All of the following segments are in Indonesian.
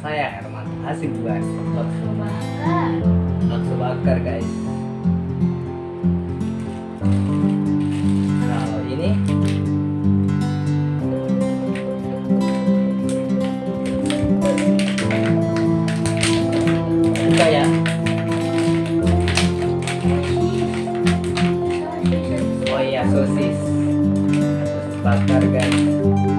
saya Herman asik banget bakso bakar bakso bakar guys. Kalau ini. Buka ya. Oh iya sosis. Sosis bakar guys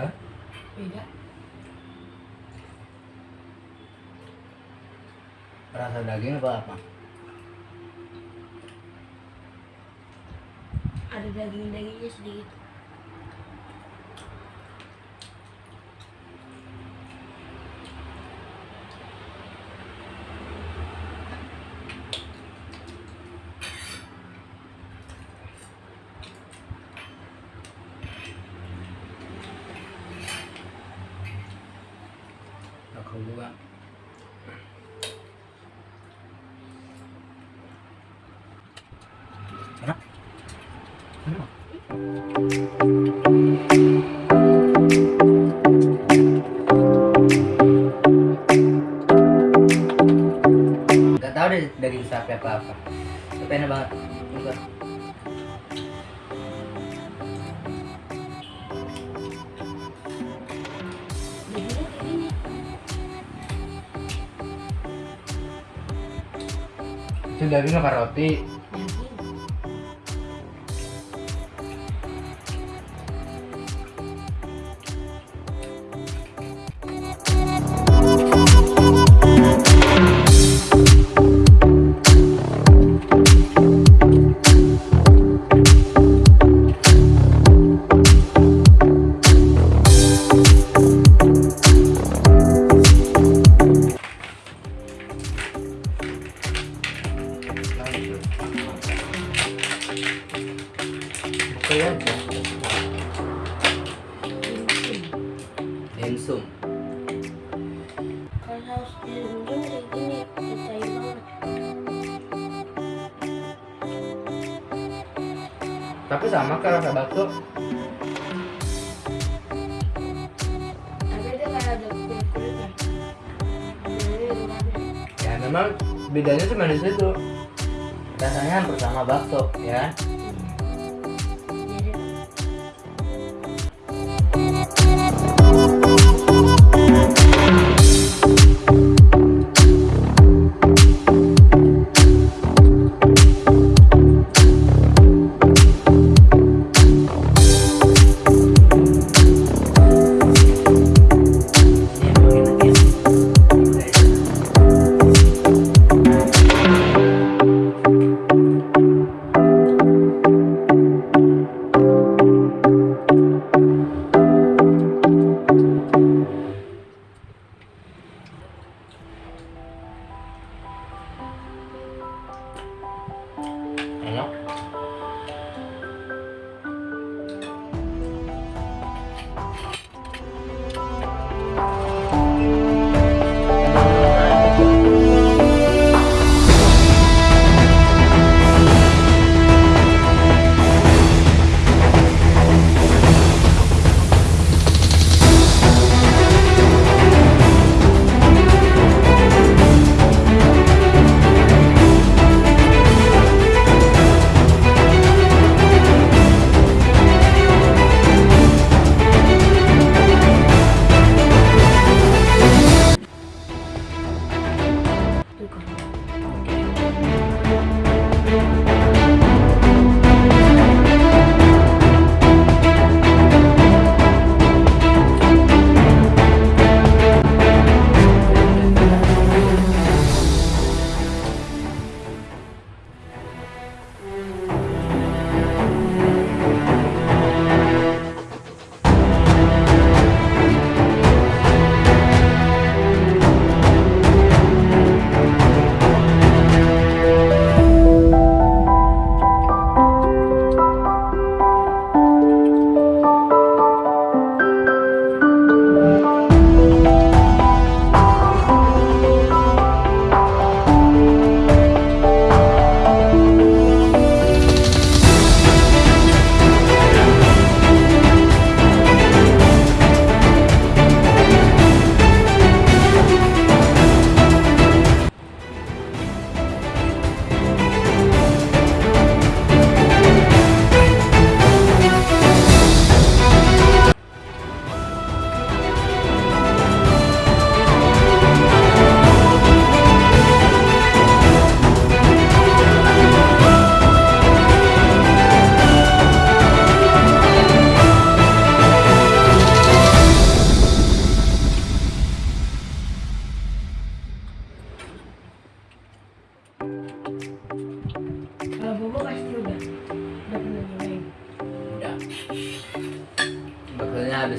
Hah? beda. Rasa daging apa apa? Ada daging dagingnya sedikit aku juga enak enak Gak tau deh daging sapi apa apa. Tapi enak banget. Buka. Itu daging apa roti tapi sama kan rasa bakso. Luarnya ya memang bedanya cuma di situ. Rasanya hampir sama bakso ya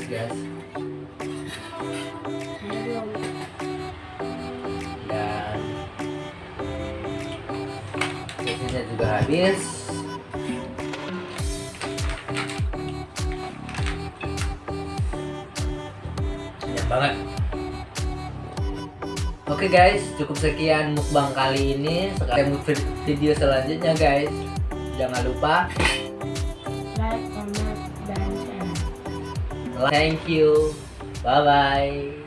guys belum. dan sosisnya juga habis banyak banget Oke guys, cukup sekian mukbang kali ini. Sekarang video selanjutnya guys. Jangan lupa Like, comment. Thank you. Bye-bye.